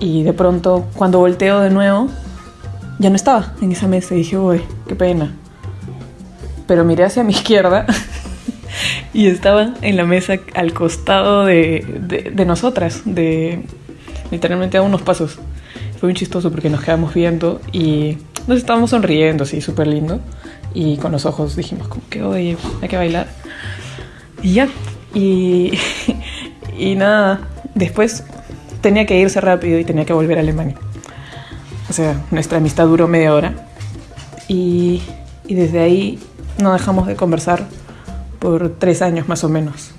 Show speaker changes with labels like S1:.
S1: Y de pronto, cuando volteo de nuevo, ya no estaba en esa mesa y dije, uy, qué pena. Pero miré hacia mi izquierda y estaba en la mesa al costado de, de, nosotras, de literalmente a unos pasos. Fue muy chistoso porque nos quedamos viendo y nos estábamos sonriendo, así, súper lindo. Y con los ojos dijimos como que, oye, hay que bailar. Y ya. Y, y nada, después tenía que irse rápido y tenía que volver a Alemania. O sea, nuestra amistad duró media hora. Y, y desde ahí no dejamos de conversar por tres años más o menos.